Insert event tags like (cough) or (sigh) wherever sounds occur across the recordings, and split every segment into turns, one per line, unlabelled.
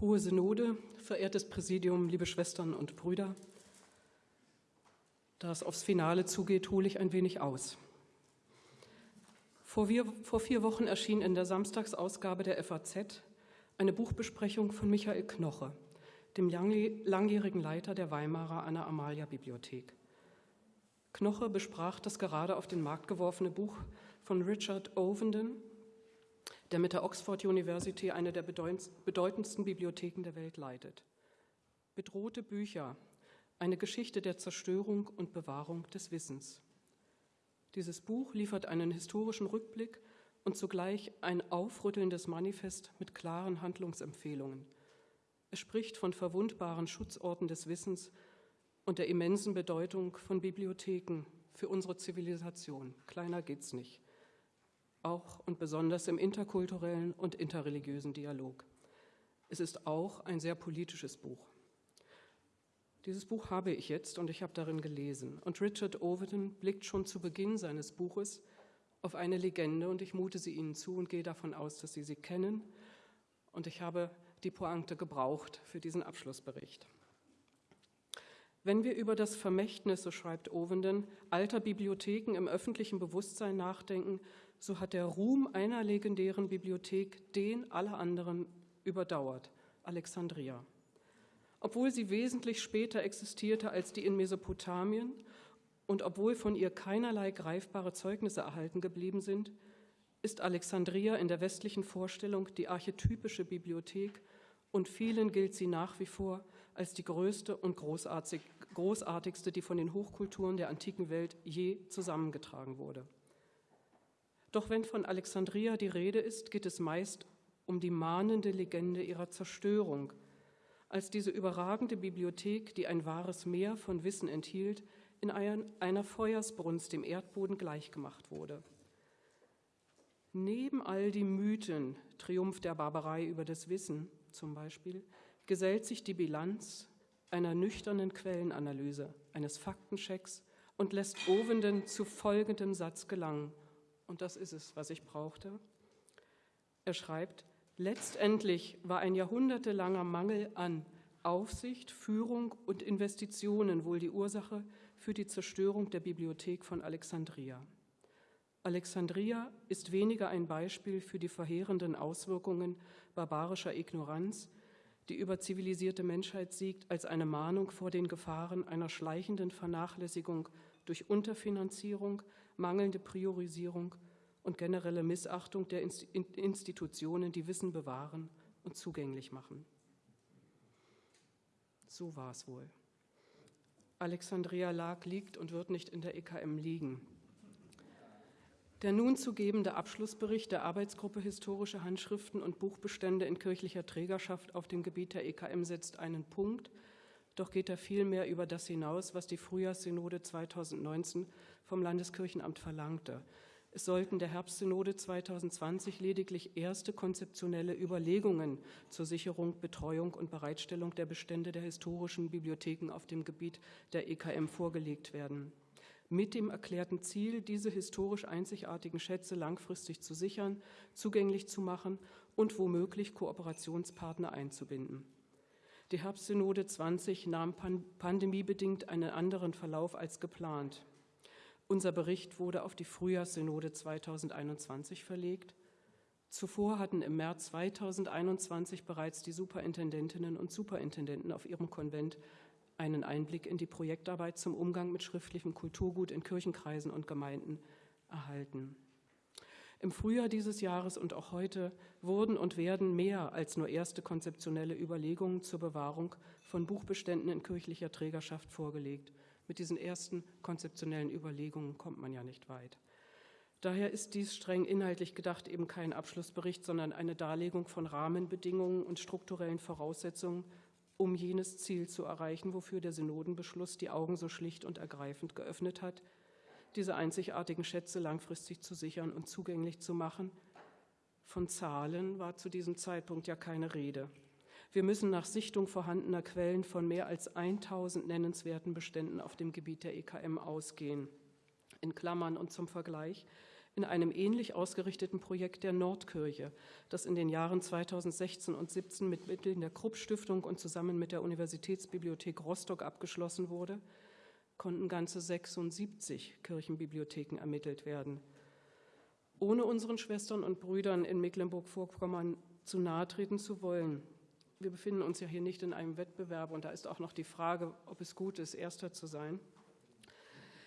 Hohe Synode, verehrtes Präsidium, liebe Schwestern und Brüder, da es aufs Finale zugeht, hole ich ein wenig aus. Vor, wir, vor vier Wochen erschien in der Samstagsausgabe der FAZ eine Buchbesprechung von Michael Knoche, dem langjährigen Leiter der Weimarer Anna-Amalia-Bibliothek. Knoche besprach das gerade auf den Markt geworfene Buch von Richard Ovenden, der mit der Oxford University eine der bedeutendsten Bibliotheken der Welt leitet. Bedrohte Bücher, eine Geschichte der Zerstörung und Bewahrung des Wissens. Dieses Buch liefert einen historischen Rückblick und zugleich ein aufrüttelndes Manifest mit klaren Handlungsempfehlungen. Es spricht von verwundbaren Schutzorten des Wissens und der immensen Bedeutung von Bibliotheken für unsere Zivilisation. Kleiner geht's nicht. Auch und besonders im interkulturellen und interreligiösen Dialog. Es ist auch ein sehr politisches Buch. Dieses Buch habe ich jetzt und ich habe darin gelesen. Und Richard Overton blickt schon zu Beginn seines Buches auf eine Legende und ich mute sie Ihnen zu und gehe davon aus, dass Sie sie kennen. Und ich habe die Pointe gebraucht für diesen Abschlussbericht. Wenn wir über das Vermächtnis, so schreibt Ovenden, alter Bibliotheken im öffentlichen Bewusstsein nachdenken, so hat der Ruhm einer legendären Bibliothek den aller anderen überdauert, Alexandria. Obwohl sie wesentlich später existierte als die in Mesopotamien und obwohl von ihr keinerlei greifbare Zeugnisse erhalten geblieben sind, ist Alexandria in der westlichen Vorstellung die archetypische Bibliothek und vielen gilt sie nach wie vor als die größte und großartigste, die von den Hochkulturen der antiken Welt je zusammengetragen wurde. Doch wenn von Alexandria die Rede ist, geht es meist um die mahnende Legende ihrer Zerstörung, als diese überragende Bibliothek, die ein wahres Meer von Wissen enthielt, in einer Feuersbrunst dem Erdboden gleichgemacht wurde. Neben all die Mythen, Triumph der Barbarei über das Wissen, zum Beispiel, gesellt sich die Bilanz einer nüchternen Quellenanalyse, eines Faktenchecks und lässt Ovenden zu folgendem Satz gelangen. Und das ist es, was ich brauchte. Er schreibt, letztendlich war ein jahrhundertelanger Mangel an Aufsicht, Führung und Investitionen wohl die Ursache für die Zerstörung der Bibliothek von Alexandria. Alexandria ist weniger ein Beispiel für die verheerenden Auswirkungen barbarischer Ignoranz, die über zivilisierte Menschheit siegt, als eine Mahnung vor den Gefahren einer schleichenden Vernachlässigung durch Unterfinanzierung, mangelnde Priorisierung und generelle Missachtung der Institutionen, die Wissen bewahren und zugänglich machen. So war es wohl. Alexandria lag, liegt und wird nicht in der EKM liegen. Der nun zu gebende Abschlussbericht der Arbeitsgruppe Historische Handschriften und Buchbestände in kirchlicher Trägerschaft auf dem Gebiet der EKM setzt einen Punkt, doch geht er vielmehr über das hinaus, was die Frühjahrssynode 2019 vom Landeskirchenamt verlangte. Es sollten der Herbstsynode 2020 lediglich erste konzeptionelle Überlegungen zur Sicherung, Betreuung und Bereitstellung der Bestände der historischen Bibliotheken auf dem Gebiet der EKM vorgelegt werden mit dem erklärten Ziel, diese historisch einzigartigen Schätze langfristig zu sichern, zugänglich zu machen und womöglich Kooperationspartner einzubinden. Die Herbstsynode 20 nahm pandemiebedingt einen anderen Verlauf als geplant. Unser Bericht wurde auf die Frühjahrssynode 2021 verlegt. Zuvor hatten im März 2021 bereits die Superintendentinnen und Superintendenten auf ihrem Konvent einen Einblick in die Projektarbeit zum Umgang mit schriftlichem Kulturgut in Kirchenkreisen und Gemeinden erhalten. Im Frühjahr dieses Jahres und auch heute wurden und werden mehr als nur erste konzeptionelle Überlegungen zur Bewahrung von Buchbeständen in kirchlicher Trägerschaft vorgelegt. Mit diesen ersten konzeptionellen Überlegungen kommt man ja nicht weit. Daher ist dies streng inhaltlich gedacht eben kein Abschlussbericht, sondern eine Darlegung von Rahmenbedingungen und strukturellen Voraussetzungen um jenes Ziel zu erreichen, wofür der Synodenbeschluss die Augen so schlicht und ergreifend geöffnet hat, diese einzigartigen Schätze langfristig zu sichern und zugänglich zu machen. Von Zahlen war zu diesem Zeitpunkt ja keine Rede. Wir müssen nach Sichtung vorhandener Quellen von mehr als 1000 nennenswerten Beständen auf dem Gebiet der EKM ausgehen. In Klammern und zum Vergleich. in einem ähnlich ausgerichteten Projekt der Nordkirche, das in den Jahren 2016 und 2017 mit Mitteln der Krupp Stiftung und zusammen mit der Universitätsbibliothek Rostock abgeschlossen wurde, konnten ganze 76 Kirchenbibliotheken ermittelt werden. Ohne unseren Schwestern und Brüdern in Mecklenburg-Vorpommern zu nahe treten zu wollen. Wir befinden uns ja hier nicht in einem Wettbewerb und da ist auch noch die Frage, ob es gut ist, Erster zu sein.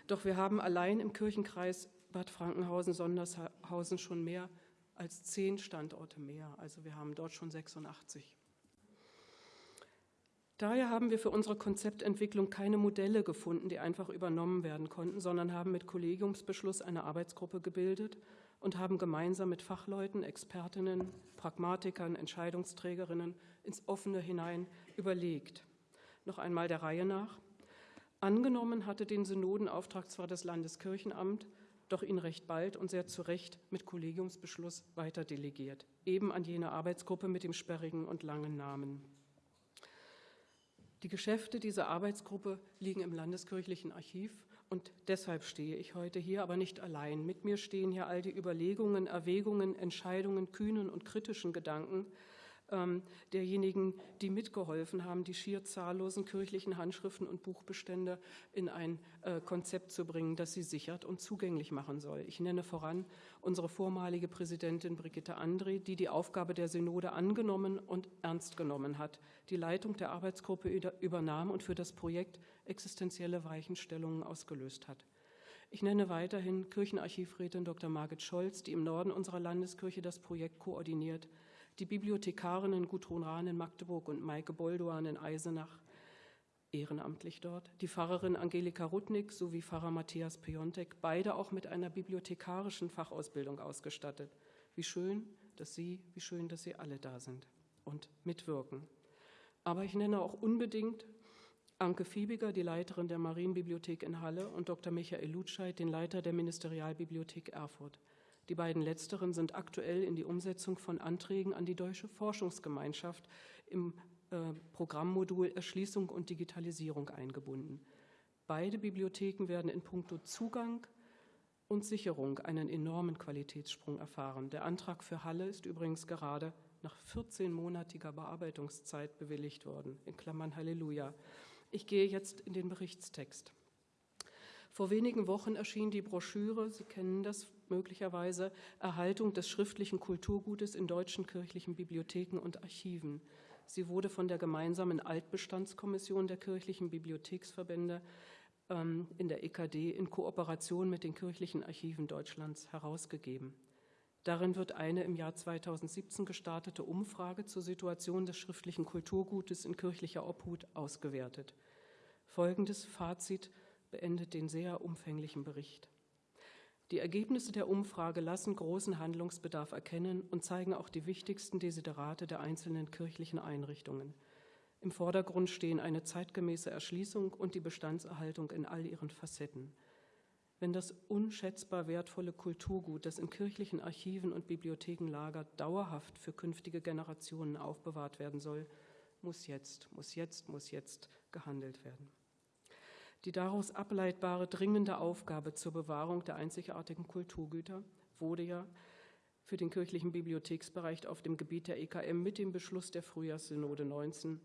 Doch wir haben allein im Kirchenkreis Bad Frankenhausen-Sondershausen schon mehr als zehn Standorte mehr. Also wir haben dort schon 86. Daher haben wir für unsere Konzeptentwicklung keine Modelle gefunden, die einfach übernommen werden konnten, sondern haben mit Kollegiumsbeschluss eine Arbeitsgruppe gebildet und haben gemeinsam mit Fachleuten, Expertinnen, Pragmatikern, Entscheidungsträgerinnen ins Offene hinein überlegt. Noch einmal der Reihe nach. Angenommen hatte den Synodenauftrag zwar das Landeskirchenamt, doch ihn recht bald und sehr zu Recht mit Kollegiumsbeschluss weiter delegiert, eben an jene Arbeitsgruppe mit dem sperrigen und langen Namen. Die Geschäfte dieser Arbeitsgruppe liegen im Landeskirchlichen Archiv und deshalb stehe ich heute hier, aber nicht allein. Mit mir stehen hier all die Überlegungen, Erwägungen, Entscheidungen, kühnen und kritischen Gedanken, ähm, derjenigen, die mitgeholfen haben, die schier zahllosen kirchlichen Handschriften und Buchbestände in ein äh, Konzept zu bringen, das sie sichert und zugänglich machen soll. Ich nenne voran unsere vormalige Präsidentin Brigitte André, die die Aufgabe der Synode angenommen und ernst genommen hat, die Leitung der Arbeitsgruppe übernahm und für das Projekt existenzielle Weichenstellungen ausgelöst hat. Ich nenne weiterhin Kirchenarchivrätin Dr. Margit Scholz, die im Norden unserer Landeskirche das Projekt koordiniert, die Bibliothekarinnen Gudrun Rahn in Magdeburg und Maike Boldoan in Eisenach, ehrenamtlich dort, die Pfarrerin Angelika Rudnick sowie Pfarrer Matthias Piontek, beide auch mit einer bibliothekarischen Fachausbildung ausgestattet. Wie schön, dass Sie, wie schön, dass Sie alle da sind und mitwirken. Aber ich nenne auch unbedingt Anke Fiebiger, die Leiterin der Marienbibliothek in Halle, und Dr. Michael Lutscheid, den Leiter der Ministerialbibliothek Erfurt. Die beiden letzteren sind aktuell in die Umsetzung von Anträgen an die Deutsche Forschungsgemeinschaft im äh, Programmmodul Erschließung und Digitalisierung eingebunden. Beide Bibliotheken werden in puncto Zugang und Sicherung einen enormen Qualitätssprung erfahren. Der Antrag für Halle ist übrigens gerade nach 14-monatiger Bearbeitungszeit bewilligt worden. In Klammern Halleluja. Ich gehe jetzt in den Berichtstext. Vor wenigen Wochen erschien die Broschüre, Sie kennen das möglicherweise, Erhaltung des schriftlichen Kulturgutes in deutschen kirchlichen Bibliotheken und Archiven. Sie wurde von der gemeinsamen Altbestandskommission der kirchlichen Bibliotheksverbände ähm, in der EKD in Kooperation mit den kirchlichen Archiven Deutschlands herausgegeben. Darin wird eine im Jahr 2017 gestartete Umfrage zur Situation des schriftlichen Kulturgutes in kirchlicher Obhut ausgewertet. Folgendes Fazit beendet den sehr umfänglichen Bericht. Die Ergebnisse der Umfrage lassen großen Handlungsbedarf erkennen und zeigen auch die wichtigsten Desiderate der einzelnen kirchlichen Einrichtungen. Im Vordergrund stehen eine zeitgemäße Erschließung und die Bestandserhaltung in all ihren Facetten. Wenn das unschätzbar wertvolle Kulturgut, das in kirchlichen Archiven und Bibliotheken lagert, dauerhaft für künftige Generationen aufbewahrt werden soll, muss jetzt, muss jetzt, muss jetzt gehandelt werden. Die daraus ableitbare dringende Aufgabe zur Bewahrung der einzigartigen Kulturgüter wurde ja für den kirchlichen Bibliotheksbereich auf dem Gebiet der EKM mit dem Beschluss der Frühjahrssynode 19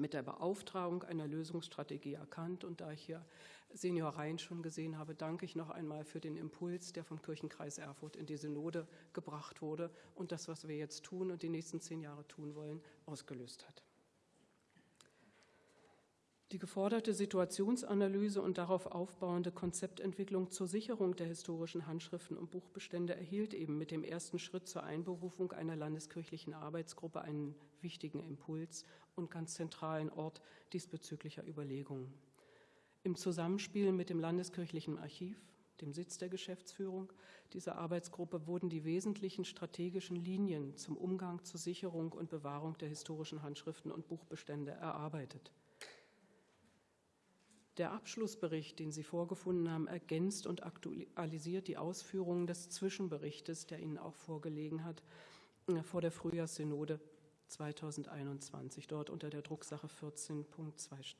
mit der Beauftragung einer Lösungsstrategie erkannt. Und da ich hier Senior Rhein schon gesehen habe, danke ich noch einmal für den Impuls, der vom Kirchenkreis Erfurt in die Synode gebracht wurde und das, was wir jetzt tun und die nächsten zehn Jahre tun wollen, ausgelöst hat. Die geforderte Situationsanalyse und darauf aufbauende Konzeptentwicklung zur Sicherung der historischen Handschriften und Buchbestände erhielt eben mit dem ersten Schritt zur Einberufung einer landeskirchlichen Arbeitsgruppe einen wichtigen Impuls und ganz zentralen Ort diesbezüglicher Überlegungen. Im Zusammenspiel mit dem Landeskirchlichen Archiv, dem Sitz der Geschäftsführung dieser Arbeitsgruppe, wurden die wesentlichen strategischen Linien zum Umgang zur Sicherung und Bewahrung der historischen Handschriften und Buchbestände erarbeitet. Der Abschlussbericht, den Sie vorgefunden haben, ergänzt und aktualisiert die Ausführungen des Zwischenberichtes, der Ihnen auch vorgelegen hat, äh, vor der Frühjahrssynode 2021, dort unter der Drucksache 14.2-.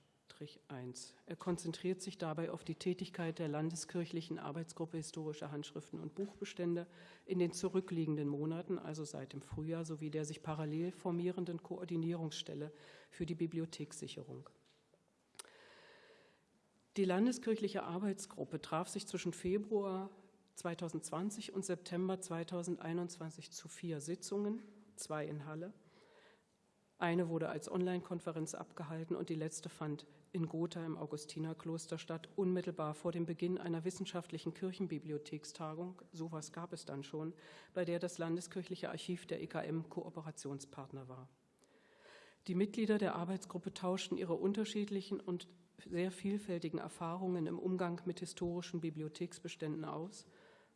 1. Er konzentriert sich dabei auf die Tätigkeit der Landeskirchlichen Arbeitsgruppe Historische Handschriften und Buchbestände in den zurückliegenden Monaten, also seit dem Frühjahr, sowie der sich parallel formierenden Koordinierungsstelle für die Bibliothekssicherung. Die Landeskirchliche Arbeitsgruppe traf sich zwischen Februar 2020 und September 2021 zu vier Sitzungen, zwei in Halle. Eine wurde als Online-Konferenz abgehalten und die letzte fand in Gotha im Augustinerkloster statt, unmittelbar vor dem Beginn einer wissenschaftlichen Kirchenbibliothekstagung, sowas gab es dann schon, bei der das Landeskirchliche Archiv der EKM Kooperationspartner war. Die Mitglieder der Arbeitsgruppe tauschten ihre unterschiedlichen und sehr vielfältigen Erfahrungen im Umgang mit historischen Bibliotheksbeständen aus,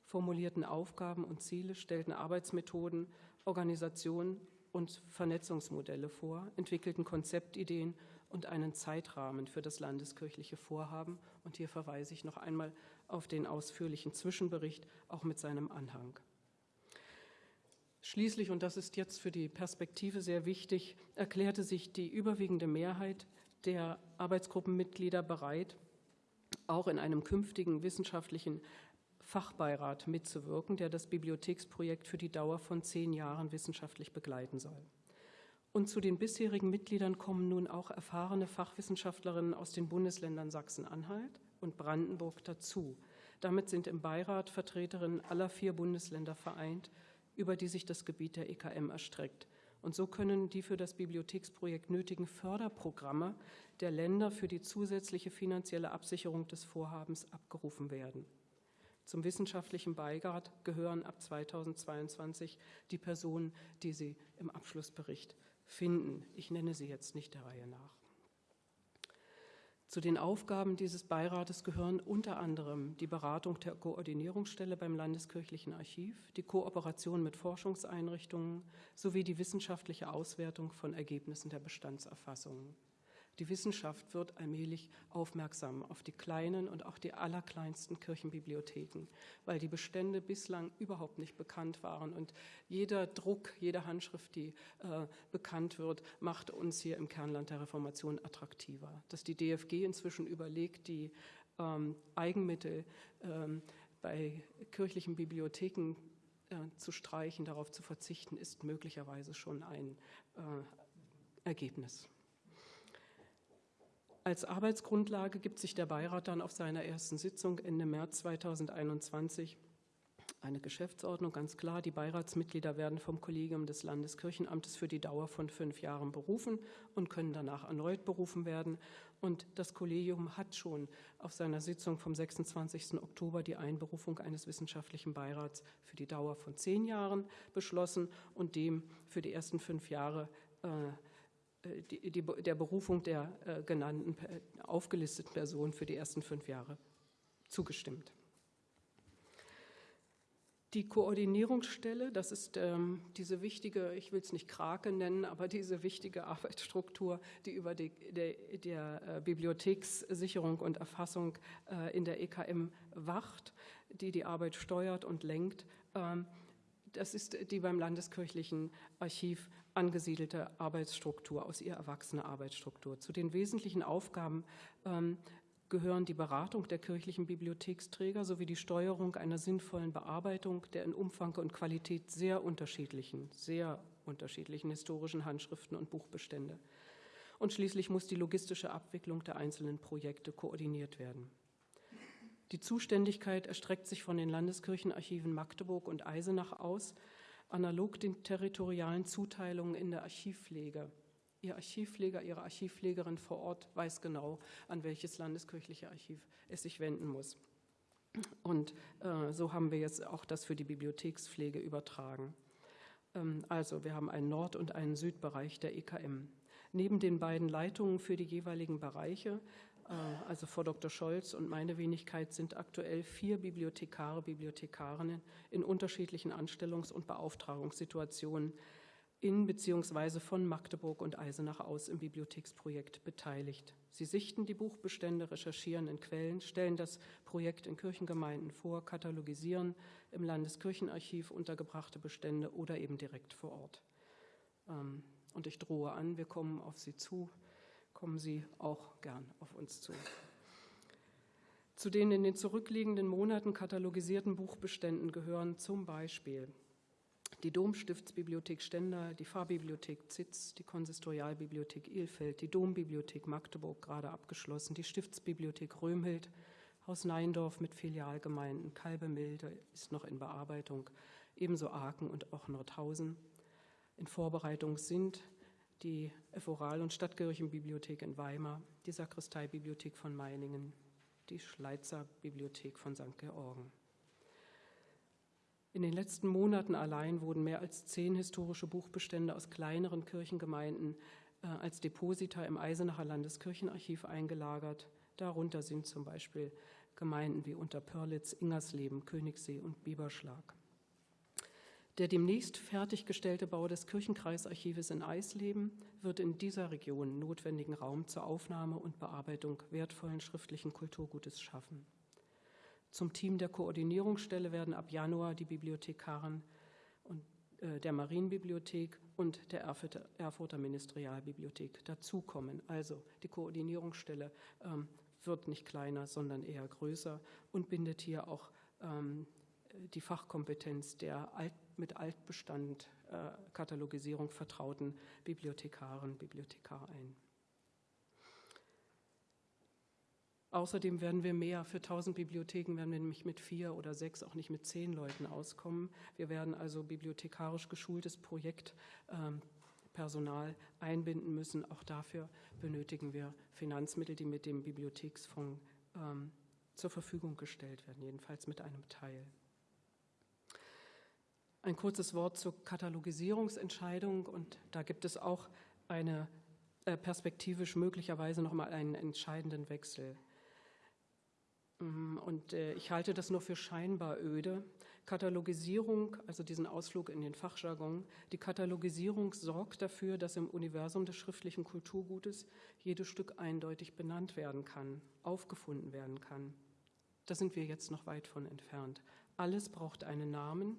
formulierten Aufgaben und Ziele, stellten Arbeitsmethoden, Organisationen und Vernetzungsmodelle vor, entwickelten Konzeptideen und einen Zeitrahmen für das landeskirchliche Vorhaben. Und hier verweise ich noch einmal auf den ausführlichen Zwischenbericht, auch mit seinem Anhang. Schließlich, und das ist jetzt für die Perspektive sehr wichtig, erklärte sich die überwiegende Mehrheit der Arbeitsgruppenmitglieder bereit, auch in einem künftigen wissenschaftlichen Fachbeirat mitzuwirken, der das Bibliotheksprojekt für die Dauer von zehn Jahren wissenschaftlich begleiten soll. Und zu den bisherigen Mitgliedern kommen nun auch erfahrene Fachwissenschaftlerinnen aus den Bundesländern Sachsen-Anhalt und Brandenburg dazu. Damit sind im Beirat Vertreterinnen aller vier Bundesländer vereint, über die sich das Gebiet der EKM erstreckt. Und so können die für das Bibliotheksprojekt nötigen Förderprogramme der Länder für die zusätzliche finanzielle Absicherung des Vorhabens abgerufen werden. Zum wissenschaftlichen Beirat gehören ab 2022 die Personen, die Sie im Abschlussbericht finden. Ich nenne sie jetzt nicht der Reihe nach. Zu den Aufgaben dieses Beirates gehören unter anderem die Beratung der Koordinierungsstelle beim Landeskirchlichen Archiv, die Kooperation mit Forschungseinrichtungen sowie die wissenschaftliche Auswertung von Ergebnissen der Bestandserfassungen. Die Wissenschaft wird allmählich aufmerksam auf die kleinen und auch die allerkleinsten Kirchenbibliotheken, weil die Bestände bislang überhaupt nicht bekannt waren. Und jeder Druck, jede Handschrift, die äh, bekannt wird, macht uns hier im Kernland der Reformation attraktiver. Dass die DFG inzwischen überlegt, die ähm, Eigenmittel ähm, bei kirchlichen Bibliotheken äh, zu streichen, darauf zu verzichten, ist möglicherweise schon ein äh, Ergebnis. Als Arbeitsgrundlage gibt sich der Beirat dann auf seiner ersten Sitzung Ende März 2021 eine Geschäftsordnung, ganz klar. Die Beiratsmitglieder werden vom Kollegium des Landeskirchenamtes für die Dauer von fünf Jahren berufen und können danach erneut berufen werden. Und das Kollegium hat schon auf seiner Sitzung vom 26. Oktober die Einberufung eines wissenschaftlichen Beirats für die Dauer von zehn Jahren beschlossen und dem für die ersten fünf Jahre äh, die, die, der Berufung der äh, genannten, aufgelisteten Person für die ersten fünf Jahre zugestimmt. Die Koordinierungsstelle, das ist ähm, diese wichtige, ich will es nicht Krake nennen, aber diese wichtige (laughs) Arbeitsstruktur, die über die der, der äh, Bibliothekssicherung und Erfassung äh, in der EKM wacht, die die Arbeit steuert und lenkt. Ähm, das ist die beim Landeskirchlichen Archiv angesiedelte Arbeitsstruktur, aus ihr erwachsene Arbeitsstruktur. Zu den wesentlichen Aufgaben ähm, gehören die Beratung der kirchlichen Bibliotheksträger sowie die Steuerung einer sinnvollen Bearbeitung der in Umfang und Qualität sehr unterschiedlichen, sehr unterschiedlichen historischen Handschriften und Buchbestände. Und schließlich muss die logistische Abwicklung der einzelnen Projekte koordiniert werden. Die Zuständigkeit erstreckt sich von den Landeskirchenarchiven Magdeburg und Eisenach aus, analog den territorialen Zuteilungen in der Archivpflege. Ihr Archivpfleger, Ihre Archivpflegerin vor Ort weiß genau, an welches landeskirchliche Archiv es sich wenden muss. Und äh, so haben wir jetzt auch das für die Bibliothekspflege übertragen. Ähm, also wir haben einen Nord- und einen Südbereich der EKM. Neben den beiden Leitungen für die jeweiligen Bereiche also Frau Dr. Scholz und meine Wenigkeit sind aktuell vier Bibliothekare, Bibliothekarinnen in unterschiedlichen Anstellungs- und Beauftragungssituationen in bzw. von Magdeburg und Eisenach aus im Bibliotheksprojekt beteiligt. Sie sichten die Buchbestände, recherchieren in Quellen, stellen das Projekt in Kirchengemeinden vor, katalogisieren im Landeskirchenarchiv untergebrachte Bestände oder eben direkt vor Ort. Ähm, und ich drohe an, wir kommen auf Sie zu kommen Sie auch gern auf uns zu. Zu den in den zurückliegenden Monaten katalogisierten Buchbeständen gehören zum Beispiel die Domstiftsbibliothek Stendal, die Pfarrbibliothek Zitz, die Konsistorialbibliothek Ilfeld, die Dombibliothek Magdeburg gerade abgeschlossen, die Stiftsbibliothek Römhild, Haus Neindorf mit Filialgemeinden, Kalbemilde ist noch in Bearbeitung, ebenso Aachen und auch Nordhausen. In Vorbereitung sind die Evoral- und Stadtkirchenbibliothek in Weimar, die Sakristeibibliothek von Meiningen, die Schleizer Bibliothek von St. Georgen. In den letzten Monaten allein wurden mehr als zehn historische Buchbestände aus kleineren Kirchengemeinden äh, als Deposita im Eisenacher Landeskirchenarchiv eingelagert. Darunter sind zum Beispiel Gemeinden wie Unterpörlitz, Ingersleben, Königssee und Bieberschlag. Der demnächst fertiggestellte Bau des Kirchenkreisarchives in Eisleben wird in dieser Region notwendigen Raum zur Aufnahme und Bearbeitung wertvollen schriftlichen Kulturgutes schaffen. Zum Team der Koordinierungsstelle werden ab Januar die Bibliothekaren und, äh, der Marienbibliothek und der Erfurter, Ministerialbibliothek dazukommen. Also die Koordinierungsstelle ähm, wird nicht kleiner, sondern eher größer und bindet hier auch ähm, die Fachkompetenz der Alt, mit Altbestand äh, Katalogisierung vertrauten Bibliothekaren, Bibliothekar ein. Außerdem werden wir mehr. Für 1000 Bibliotheken werden wir nämlich mit vier oder sechs, auch nicht mit zehn Leuten auskommen. Wir werden also bibliothekarisch geschultes Projektpersonal ähm, einbinden müssen. Auch dafür benötigen wir Finanzmittel, die mit dem Bibliotheksfonds ähm, zur Verfügung gestellt werden, jedenfalls mit einem Teil. Ein kurzes Wort zur Katalogisierungsentscheidung und da gibt es auch eine äh, perspektivisch möglicherweise noch mal einen entscheidenden Wechsel. Mm, und äh, ich halte das nur für scheinbar öde. Katalogisierung, also diesen Ausflug in den Fachjargon, die Katalogisierung sorgt dafür, dass im Universum des schriftlichen Kulturgutes jedes Stück eindeutig benannt werden kann, aufgefunden werden kann. Da sind wir jetzt noch weit von entfernt. Alles braucht einen Namen,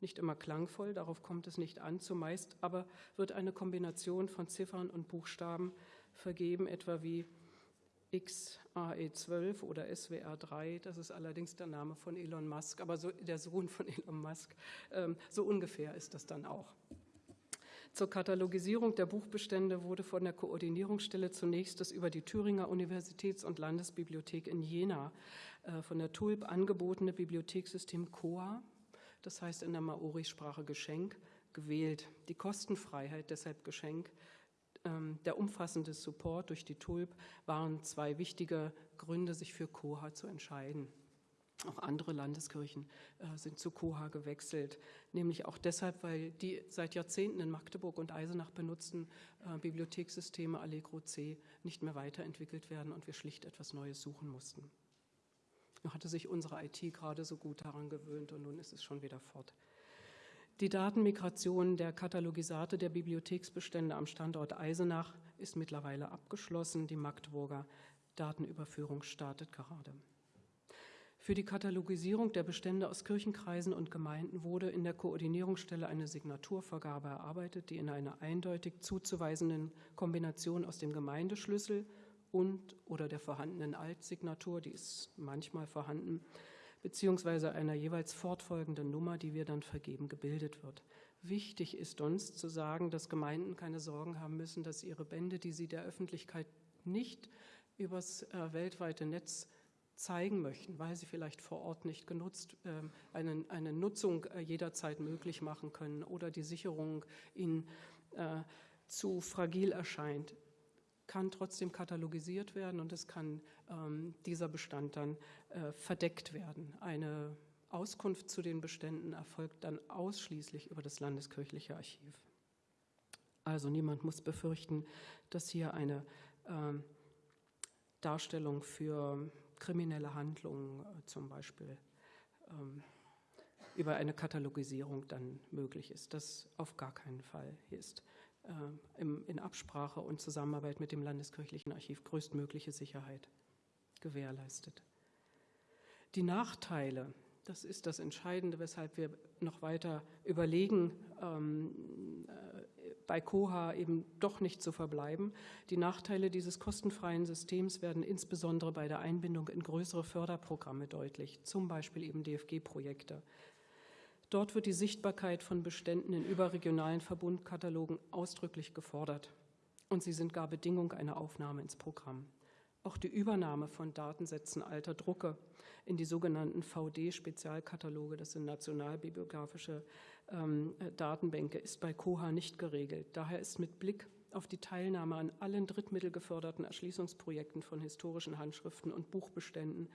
nicht immer klangvoll, darauf kommt es nicht an, zumeist aber wird eine Kombination von Ziffern und Buchstaben vergeben, etwa wie XAE12 oder SWR3, das ist allerdings der Name von Elon Musk, aber so, der Sohn von (laughs) Elon Musk, ähm, so ungefähr ist das dann auch. Zur Katalogisierung der Buchbestände wurde von der Koordinierungsstelle zunächst das über die Thüringer Universitäts- und Landesbibliothek in Jena äh, von der TULP angebotene Bibliothekssystem COA das heißt in der Maori-Sprache Geschenk, gewählt. Die Kostenfreiheit, deshalb Geschenk, ähm, der umfassende Support durch die TULP waren zwei wichtige Gründe, sich für Koha zu entscheiden. Auch andere Landeskirchen äh, sind zu Koha gewechselt, nämlich auch deshalb, weil die seit Jahrzehnten in Magdeburg und Eisenach benutzten äh, Bibliothekssysteme Allegro C nicht mehr weiterentwickelt werden und wir schlicht etwas Neues suchen mussten. Nur hatte sich unsere IT gerade so gut daran gewöhnt und nun ist es schon wieder fort. Die Datenmigration der Katalogisate der Bibliotheksbestände am Standort Eisenach ist mittlerweile abgeschlossen. Die Magdeburger Datenüberführung startet gerade. Für die Katalogisierung der Bestände aus Kirchenkreisen und Gemeinden wurde in der Koordinierungsstelle eine Signaturvergabe erarbeitet, die in einer eindeutig zuzuweisenden Kombination aus dem Gemeindeschlüssel und oder der vorhandenen Altsignatur, die ist manchmal vorhanden, beziehungsweise einer jeweils fortfolgenden Nummer, die wir dann vergeben, gebildet wird. Wichtig ist uns zu sagen, dass Gemeinden keine Sorgen haben müssen, dass ihre Bände, die sie der Öffentlichkeit nicht übers äh, weltweite Netz zeigen möchten, weil sie vielleicht vor Ort nicht genutzt, äh, eine, eine Nutzung äh, jederzeit möglich machen können oder die Sicherung ihnen äh, zu fragil erscheint kann trotzdem katalogisiert werden und es kann ähm, dieser Bestand dann äh, verdeckt werden. Eine Auskunft zu den Beständen erfolgt dann ausschließlich über das Landeskirchliche Archiv. Also niemand muss befürchten, dass hier eine äh, Darstellung für kriminelle Handlungen äh, zum Beispiel ähm, über eine Katalogisierung dann möglich ist. Das auf gar keinen Fall ist. Äh, in Absprache und Zusammenarbeit mit dem Landeskirchlichen Archiv größtmögliche Sicherheit gewährleistet. Die Nachteile, das ist das Entscheidende, weshalb wir noch weiter überlegen, ähm, äh, bei Koha eben doch nicht zu verbleiben. Die Nachteile dieses kostenfreien Systems werden insbesondere bei der Einbindung in größere Förderprogramme deutlich, zum Beispiel eben DFG-Projekte. Dort wird die Sichtbarkeit von Beständen in überregionalen Verbundkatalogen ausdrücklich gefordert und sie sind gar Bedingung einer Aufnahme ins Programm. Auch die Übernahme von Datensätzen alter Drucke in die sogenannten VD-Spezialkataloge, das sind nationalbibliografische ähm, Datenbänke, ist bei Koha nicht geregelt. Daher ist mit Blick auf die Teilnahme an allen drittmittelgeförderten Erschließungsprojekten von historischen Handschriften und Buchbeständen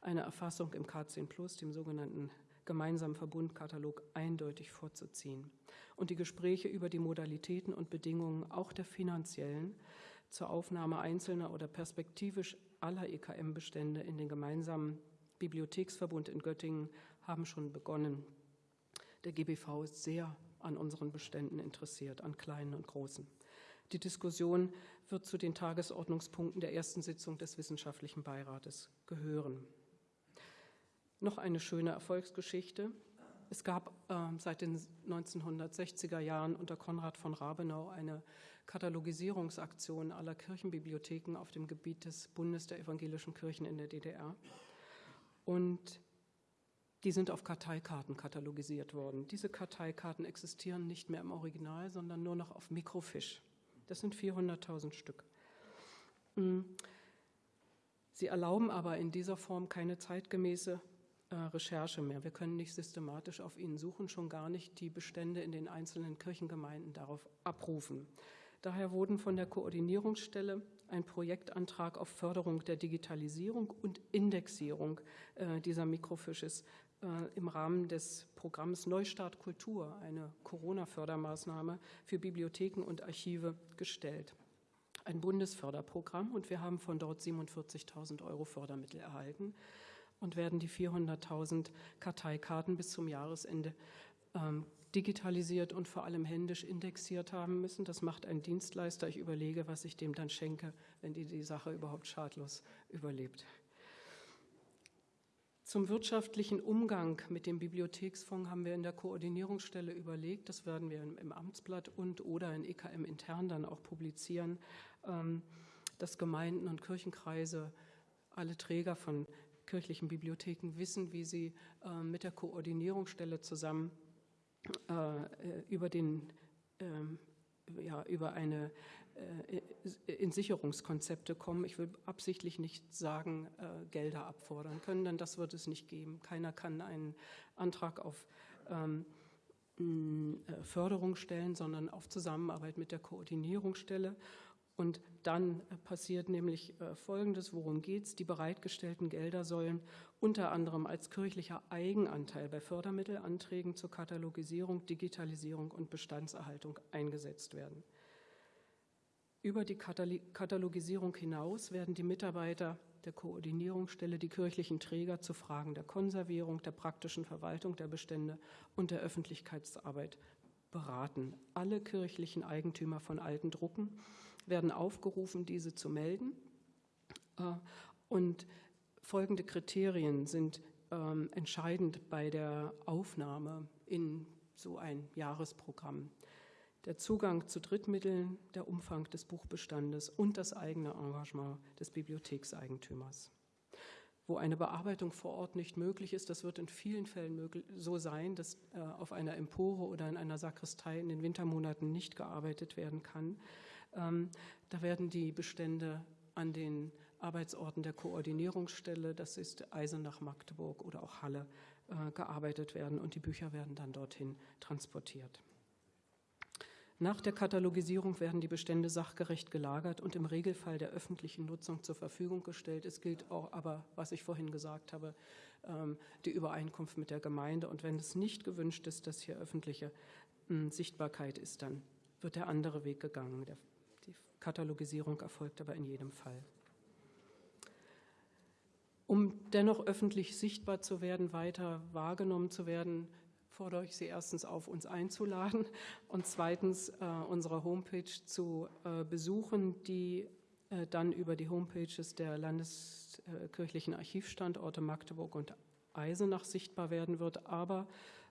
eine Erfassung im K10 Plus, dem sogenannten gemeinsamen Verbundkatalog, eindeutig vorzuziehen. Und die Gespräche über die Modalitäten und Bedingungen auch der finanziellen zur Aufnahme einzelner oder perspektivisch aller EKM-Bestände in den gemeinsamen Bibliotheksverbund in Göttingen haben schon begonnen. Der GBV ist sehr an unseren Beständen interessiert, an kleinen und großen. Die Diskussion wird zu den Tagesordnungspunkten der ersten Sitzung des Wissenschaftlichen Beirates gehören. Noch eine schöne Erfolgsgeschichte. Es gab äh, seit den 1960er Jahren unter Konrad von Rabenau eine Katalogisierungsaktion aller Kirchenbibliotheken auf dem Gebiet des Bundes der evangelischen Kirchen in der DDR. Und die sind auf Karteikarten katalogisiert worden. Diese Karteikarten existieren nicht mehr im Original, sondern nur noch auf Mikrofisch. Das sind 400.000 Stück. Hm. Sie erlauben aber in dieser Form keine zeitgemäße Recherche mehr. Wir können nicht systematisch auf ihnen suchen, schon gar nicht die Bestände in den einzelnen Kirchengemeinden darauf abrufen. Daher wurden von der Koordinierungsstelle ein Projektantrag auf Förderung der Digitalisierung und Indexierung äh, dieser Mikrofisches äh, im Rahmen des Programms Neustart Kultur, eine Corona-Fördermaßnahme für Bibliotheken und Archive, gestellt. Ein Bundesförderprogramm und wir haben von dort 47.000 Euro Fördermittel erhalten und werden die 400.000 Karteikarten bis zum Jahresende ähm, digitalisiert und vor allem händisch indexiert haben müssen. Das macht ein Dienstleister. Ich überlege, was ich dem dann schenke, wenn die die Sache überhaupt schadlos überlebt. Zum wirtschaftlichen Umgang mit dem Bibliotheksfonds haben wir in der Koordinierungsstelle überlegt, das werden wir im Amtsblatt und oder in EKM intern dann auch publizieren, ähm, dass Gemeinden und Kirchenkreise, alle Träger von kirchlichen Bibliotheken wissen, wie sie ähm, mit der Koordinierungsstelle zusammen äh, über den ähm, ja, über eine äh, in Sicherungskonzepte kommen. Ich will absichtlich nicht sagen, äh, Gelder abfordern können, denn das wird es nicht geben. Keiner kann einen Antrag auf ähm, Förderung stellen, sondern auf Zusammenarbeit mit der Koordinierungsstelle. Und dann äh, passiert nämlich äh, Folgendes, worum geht es? Die bereitgestellten Gelder sollen unter anderem als kirchlicher Eigenanteil bei Fördermittelanträgen zur Katalogisierung, Digitalisierung und Bestandserhaltung eingesetzt werden. Über die Katalogisierung hinaus werden die Mitarbeiter der Koordinierungsstelle die kirchlichen Träger zu Fragen der Konservierung, der praktischen Verwaltung der Bestände und der Öffentlichkeitsarbeit beraten. Alle kirchlichen Eigentümer von alten Drucken werden aufgerufen, diese zu melden. Äh, und folgende Kriterien sind ähm, entscheidend bei der Aufnahme in so ein Jahresprogramm. Der Zugang zu Drittmitteln, der Umfang des Buchbestandes und das eigene Engagement des Bibliothekseigentümers. Wo eine Bearbeitung vor Ort nicht möglich ist, das wird in vielen Fällen so sein, dass äh, auf einer Empore oder in einer Sakristei in den Wintermonaten nicht gearbeitet werden kann, da werden die Bestände an den Arbeitsorten der Koordinierungsstelle, das ist Eisenach, Magdeburg oder auch Halle, äh, gearbeitet werden und die Bücher werden dann dorthin transportiert. Nach der Katalogisierung werden die Bestände sachgerecht gelagert und im Regelfall der öffentlichen Nutzung zur Verfügung gestellt. Es gilt auch aber, was ich vorhin gesagt habe, ähm, die Übereinkunft mit der Gemeinde. Und wenn es nicht gewünscht ist, dass hier öffentliche hm, Sichtbarkeit ist, dann wird der andere Weg gegangen. Katalogisierung erfolgt aber in jedem Fall. Um dennoch öffentlich sichtbar zu werden, weiter wahrgenommen zu werden, fordere ich Sie erstens auf, uns einzuladen und zweitens äh, unsere Homepage zu äh, besuchen, die äh, dann über die Homepages der landeskirchlichen Archivstandorte Magdeburg und Eisenach sichtbar werden wird, aber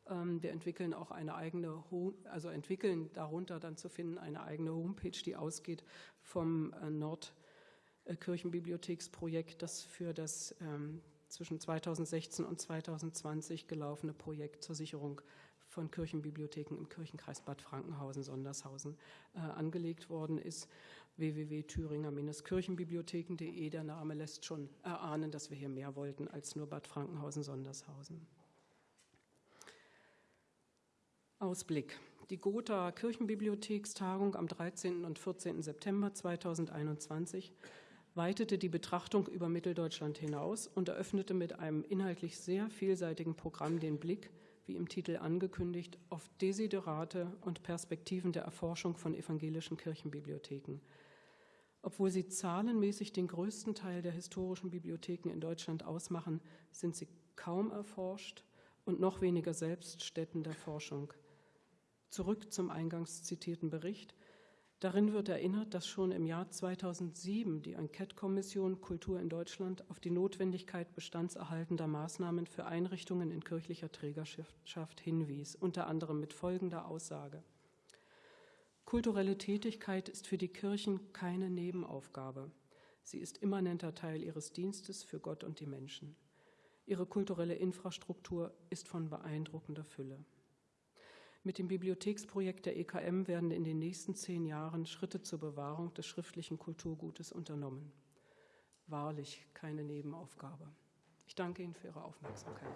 wir entwickeln auch eine eigene, also entwickeln darunter dann zu finden eine eigene Homepage, die ausgeht vom äh, Nordkirchenbibliotheksprojekt, das für das ähm, zwischen 2016 und 2020 gelaufene Projekt zur Sicherung von Kirchenbibliotheken im Kirchenkreis Bad Frankenhausen-Sondershausen äh, angelegt worden ist www.thüringer-kirchenbibliotheken.de. Der Name lässt schon erahnen, dass wir hier mehr wollten als nur Bad Frankenhausen-Sondershausen. Ausblick. Die Gotha Kirchenbibliothekstagung am 13. und 14. September 2021 weitete die Betrachtung über Mitteldeutschland hinaus und eröffnete mit einem inhaltlich sehr vielseitigen Programm den Blick, wie im Titel angekündigt, auf Desiderate und Perspektiven der Erforschung von evangelischen Kirchenbibliotheken. Obwohl sie zahlenmäßig den größten Teil der historischen Bibliotheken in Deutschland ausmachen, sind sie kaum erforscht und noch weniger selbst Stätten der Forschung. Zurück zum eingangs zitierten Bericht. Darin wird erinnert, dass schon im Jahr 2007 die Enquete-Kommission Kultur in Deutschland auf die Notwendigkeit bestandserhaltender Maßnahmen für Einrichtungen in kirchlicher Trägerschaft hinwies, unter anderem mit folgender Aussage. Kulturelle Tätigkeit ist für die Kirchen keine Nebenaufgabe. Sie ist immanenter Teil ihres Dienstes für Gott und die Menschen. Ihre kulturelle Infrastruktur ist von beeindruckender Fülle. Mit dem Bibliotheksprojekt der EKM werden in den nächsten zehn Jahren Schritte zur Bewahrung des schriftlichen Kulturgutes unternommen. Wahrlich keine Nebenaufgabe. Ich danke Ihnen für Ihre Aufmerksamkeit.